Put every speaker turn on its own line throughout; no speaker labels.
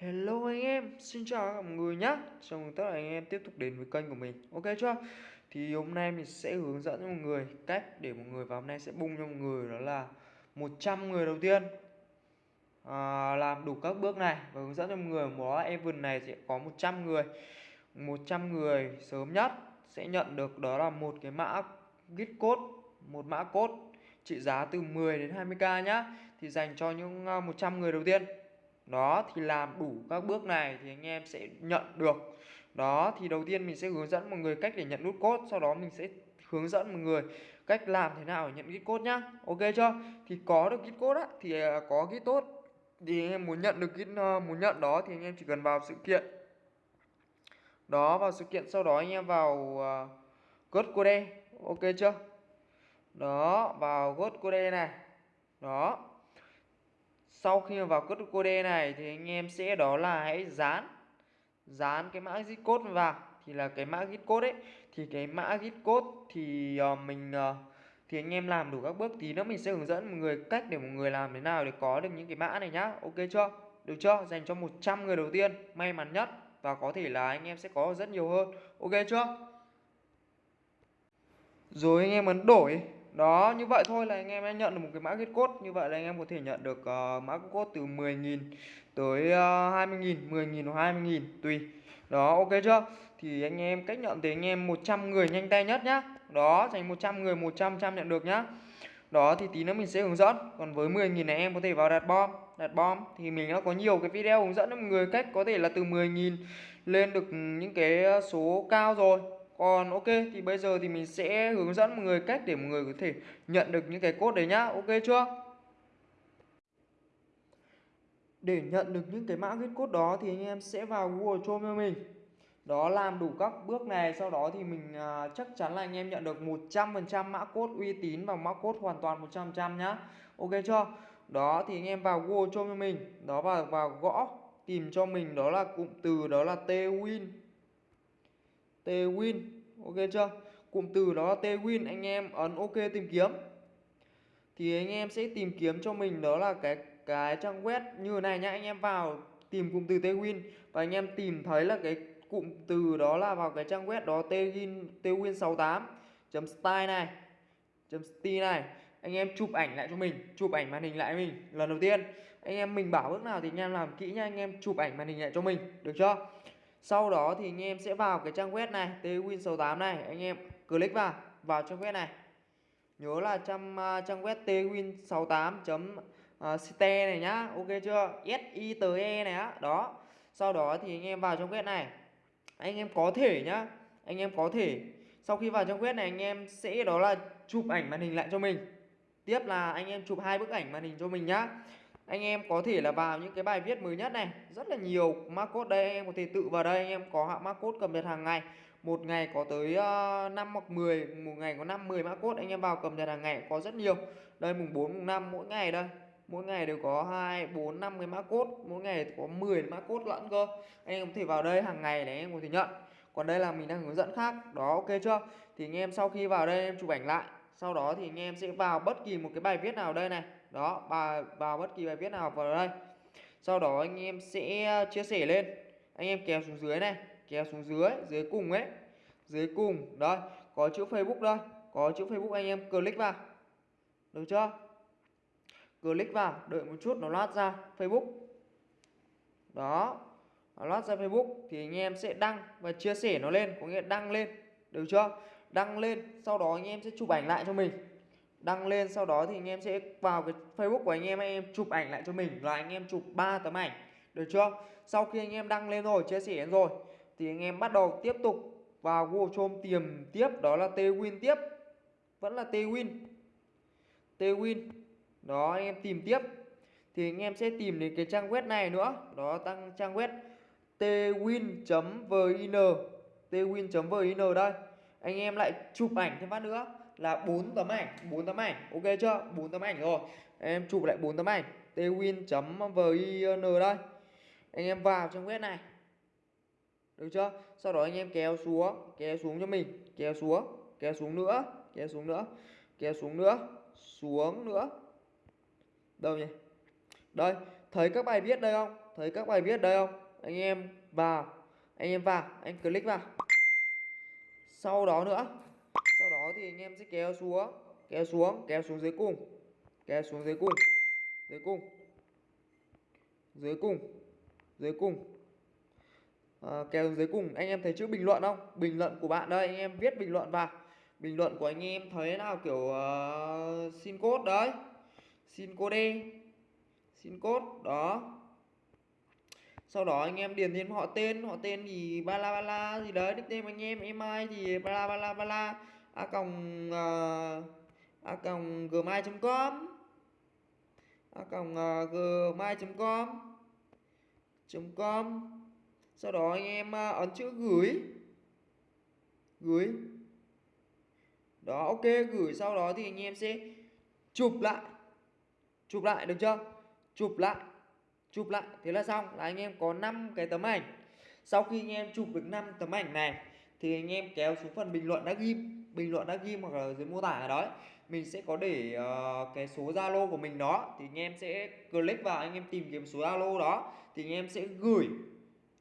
Hello anh em, xin chào mọi người nhé Chào mừng tất cả anh em tiếp tục đến với kênh của mình. Ok chưa? Thì hôm nay mình sẽ hướng dẫn cho mọi người cách để mọi người vào hôm nay sẽ bung cho mọi người đó là 100 người đầu tiên. À, Làm đủ các bước này và hướng dẫn cho mọi người một event này sẽ có 100 người. 100 người sớm nhất sẽ nhận được đó là một cái mã git code một mã code trị giá từ 10 đến 20k nhá. Thì dành cho những à, 100 người đầu tiên đó thì làm đủ các bước này thì anh em sẽ nhận được. Đó thì đầu tiên mình sẽ hướng dẫn mọi người cách để nhận nút code sau đó mình sẽ hướng dẫn mọi người cách làm thế nào để nhận git code nhá. Ok chưa? Thì có được git code á thì à, có git tốt. Thì anh em muốn nhận được git ờ, muốn nhận đó thì anh em chỉ cần vào sự kiện. Đó vào sự kiện sau đó anh em vào uh, code code. Ok chưa? Đó vào code code này. Đó sau khi vào code code này thì anh em sẽ đó là hãy dán dán cái mã git code vào. Thì là cái mã git code ấy thì cái mã git code thì uh, mình uh, thì anh em làm đủ các bước tí nữa mình sẽ hướng dẫn mọi người cách để mọi người làm thế nào để có được những cái mã này nhá. Ok chưa? Được chưa? Dành cho 100 người đầu tiên may mắn nhất. Và có thể là anh em sẽ có rất nhiều hơn. Ok chưa? Rồi anh em ấn đổi đó như vậy thôi là anh em đã nhận được một cái mã kết code. Như vậy là anh em có thể nhận được uh, mã code từ 10.000 tới uh, 20.000 10.000 hoặc 20.000 tùy. Đó ok chưa? Thì anh em cách nhận thì anh em 100 người nhanh tay nhất nhá. Đó dành 100 người 100 trăm nhận được nhá. Đó thì tí nữa mình sẽ hướng dẫn. Còn với 10.000 này em có thể vào đặt bom. Đặt bom thì mình đã có nhiều cái video hướng dẫn cho mọi người cách có thể là từ 10.000 lên được những cái ờ, số cao rồi còn ok thì bây giờ thì mình sẽ hướng dẫn mọi người cách để mọi người có thể nhận được những cái code đấy nhá. Ok chưa? Để nhận được những cái mã viết code đó thì anh em sẽ vào Google Chrome cho mình. Đó làm đủ các bước này sau đó thì mình à, chắc chắn là anh em nhận được 100% mã code uy tín và mã code hoàn toàn 100% nhá. Ok chưa? Đó thì anh em vào Google Chrome cho mình. Đó vào vào gõ tìm cho mình đó là cụm từ đó là twin twin ok chưa? Cụm từ đó là twin anh em ấn ok tìm kiếm. Thì anh em sẽ tìm kiếm cho mình đó là cái cái trang web như này nhá. Anh em vào tìm cụm từ twin và anh em tìm thấy là cái cụm từ đó là vào cái trang web đó twin twin 68 chấm style này, chấm style này. Anh em chụp ảnh lại cho mình, chụp ảnh màn hình lại mình lần đầu tiên. Anh em mình bảo bước nào thì anh em làm kỹ nha, anh em chụp ảnh màn hình lại cho mình, được chưa? Sau đó thì anh em sẽ vào cái trang web này twin68 này, anh em click vào vào trang web này. Nhớ là trang à, trang web twin68. ste à, này nhá, ok chưa? S i t e này á, đó. Sau đó thì anh em vào trang web này. Anh em có thể nhá, anh em có thể, sau khi vào trang web này anh em sẽ, đó là chụp ảnh màn hình lại cho mình. Tiếp là anh em chụp hai bức ảnh màn hình cho mình nhá anh em có thể là vào những cái bài viết mới nhất này. Rất là nhiều mã code đây anh em có thể tự vào đây anh em có hạ mã code cập nhật hàng ngày. Một ngày có tới ờ, uh, 5 hoặc 10 một ngày có 5 10 mã code anh em vào cập nhật hàng ngày có rất nhiều. Đây mùng 4 mùng 5 mỗi ngày đây. Mỗi ngày đều có 2 4 5 cái mã code mỗi ngày có 10 mã code lẫn cơ. Anh em có thể vào đây hàng ngày để anh em có thể nhận. Còn đây là mình đang hướng dẫn khác đó ok chưa? Thì anh em sau khi vào đây em chụp ảnh lại sau đó thì anh em sẽ vào bất kỳ một cái bài viết nào đây này đó bà vào bất kỳ bài viết nào vào đây. Sau đó anh em sẽ ờ, chia sẻ lên. Anh em kéo xuống dưới này, kéo xuống dưới dưới cùng ấy. Dưới cùng, đây, có chữ Facebook đây. Có chữ Facebook anh em click vào. Được chưa? Click vào, đợi một chút, nó loát ra Facebook. Đó, nó loát ra Facebook thì anh em sẽ đăng và chia sẻ nó lên. Có nghĩa đăng lên, được chưa? Đăng lên, sau đó anh em sẽ chụp ảnh lại cho mình đăng lên, sau đó thì anh em sẽ vào cái Facebook của anh em anh em chụp ảnh lại cho mình, là anh em chụp 3 tấm ảnh, được chưa? Sau khi anh em đăng lên rồi, chia sẻ rồi, thì anh em bắt đầu tiếp tục vào Google Chrome tìm tiếp, đó là Twin tiếp, vẫn là Twin. Twin, đó, anh em tìm tiếp, thì anh em sẽ tìm đến cái trang web này nữa, đó, tăng trang web twin.vin twin.vin đây. Anh em lại chụp ảnh thêm phát nữa là bốn tấm ảnh, bốn tấm ảnh. Ok chưa? Bốn tấm ảnh rồi. Em chụp lại bốn tấm ảnh. Twin.vin đây. Anh em vào trong web này. Được chưa? Sau đó anh em kéo xuống kéo xuống cho mình. Kéo xuống kéo xuống nữa, kéo xuống nữa, kéo xuống nữa xuống nữa. Đâu nhỉ? Đây, thấy các bài viết đây không? Thấy các bài viết đây không? Anh em vào. Anh em vào. Anh click vào. Sau đó nữa đó thì anh em sẽ kéo xuống kéo xuống kéo xuống dưới cùng kéo xuống dưới cùng dưới cùng dưới cùng dưới cùng. À, kéo xuống dưới cùng. Anh em thấy chữ bình luận không? Bình luận của bạn đây anh em viết bình luận vào. Bình luận của anh em thấy nào? Kiểu uh, xin code đấy. Xin code xin code đó. Sau đó anh em điền thêm họ tên. Họ tên thì ba la ba la gì đấy nickname anh em email thì ba la ba la ba la a còng ờ, a còng gmail.com a còng ờ, gmail.com com sau đó anh em ờ, ấn chữ gửi gửi. Đó, ok, gửi sau đó thì anh em sẽ chụp lại. Chụp lại, được chưa? Chụp lại chụp lại. Thế là xong, là anh em có 5 cái tấm ảnh. Sau khi anh em chụp được 5 tấm ảnh này, thì anh em kéo xuống phần bình luận đã ghim bình luận đã ghi hoặc là dưới mô tả ở đó mình sẽ có để uh, cái số Zalo của mình đó thì anh em sẽ click vào anh em tìm kiếm số Zalo đó thì anh em sẽ gửi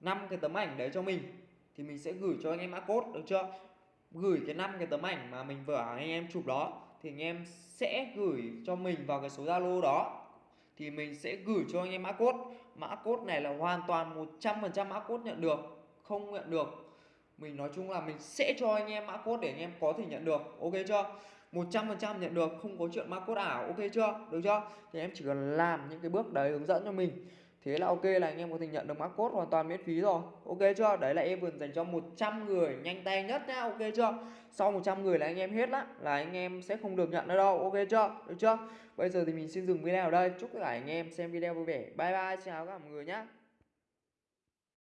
năm cái tấm ảnh đấy cho mình thì mình sẽ gửi cho anh em mã code được chưa? Gửi cái năm cái tấm ảnh mà mình vừa anh em chụp đó thì anh em sẽ gửi cho mình vào cái số Zalo đó thì mình sẽ gửi cho anh em mã code. Mã code này là hoàn toàn 100% mã code nhận được không nhận được mình nói chung là mình sẽ cho anh em mã code để anh em có thể nhận được, ok chưa? 100% nhận được, không có chuyện mã code ảo, ok chưa? Được chưa? Thì em chỉ cần làm những cái bước đấy hướng dẫn cho mình. Thế là ok là anh em có thể nhận được mã code hoàn toàn miễn phí rồi, ok chưa? Đấy là em vừa dành cho 100 người nhanh tay nhất nhá, ok chưa? Sau 100 người là anh em hết á, là anh em sẽ không được nhận nữa đâu, ok chưa? Được chưa? Bây giờ thì mình xin dừng video ở đây, chúc tất cả anh em xem video vui vẻ. Bye bye chào các mọi người nhá.